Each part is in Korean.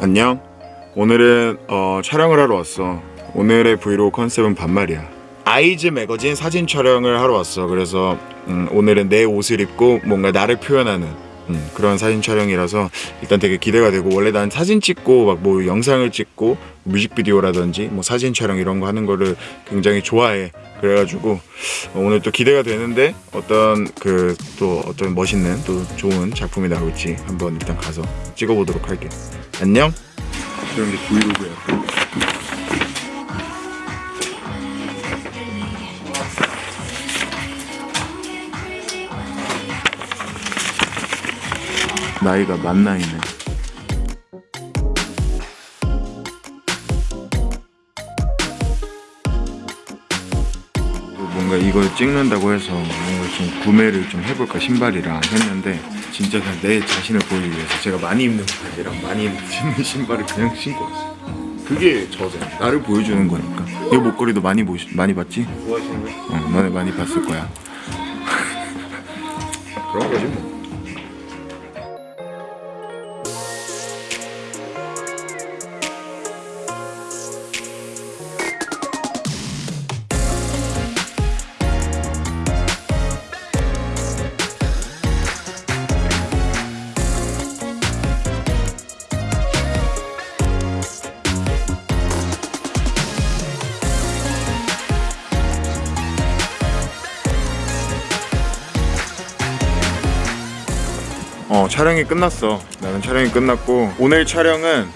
안녕. 오늘은 어, 촬영을 하러 왔어. 오늘의 브이로그 컨셉은 반말이야. 아이즈 매거진 사진 촬영을 하러 왔어. 그래서 음, 오늘은 내 옷을 입고 뭔가 나를 표현하는 음, 그런 사진 촬영이라서 일단 되게 기대가 되고 원래 난 사진 찍고 막 뭐 영상을 찍고 뮤직비디오라든지 뭐 사진 촬영 이런 거 하는 거를 굉장히 좋아해. 그래가지고 어, 오늘 또 기대가 되는데 어떤 그 또 어떤 멋있는 또 좋은 작품이 나올지 한번 일단 가서 찍어보도록 할게. 안녕. 이런 게 브이로그야. 나이가 만 나이네. 뭔가 이걸 찍는다고 해서 뭔가 좀 구매를 좀 해볼까 신발이랑 했는데 진짜 그냥 내 자신을 보이기 위해서 제가 많이 입는 바지랑 많이 신는 신발을 그냥 신고 왔어요. 그게 저죠. 나를 보여주는 거니까. 이 목걸이도 많이 보시, 많이 봤지? 좋아하시는 거예요? 어, 너네 많이 봤을 거야. 그런 거지 뭐. 어 촬영이 끝났어. 나는 촬영이 끝났고 오늘 촬영은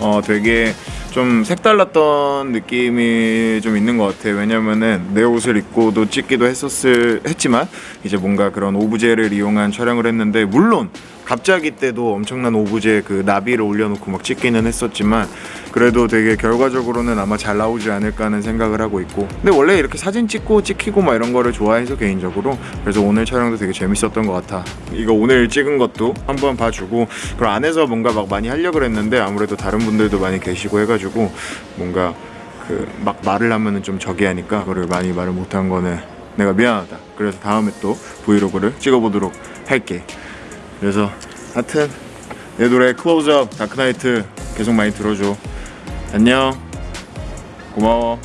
어 되게 좀 색달랐던 느낌이 좀 있는 것 같아. 왜냐면은 내 옷을 입고도 찍기도 했었을 했지만 이제 뭔가 그런 오브제를 이용한 촬영을 했는데 물론 갑자기 때도 엄청난 오브제 그 나비를 올려놓고 막 찍기는 했었지만 그래도 되게 결과적으로는 아마 잘 나오지 않을까 하는 생각을 하고 있고. 근데 원래 이렇게 사진 찍고 찍히고 막 이런 거를 좋아해서 개인적으로 그래서 오늘 촬영도 되게 재밌었던 것 같아. 이거 오늘 찍은 것도 한번 봐주고 그럼 안에서 뭔가 막 많이 하려고 했는데 아무래도 다른 분들도 많이 계시고 해가지고 뭔가 그 막 말을 하면은 좀 저기 하니까 그거를 많이 말을 못한 거는 내가 미안하다. 그래서 다음에 또 브이로그를 찍어보도록 할게 그래서 하여튼 내 노래 클로즈업 다크나이트 계속 많이 들어줘. 안녕. 고마워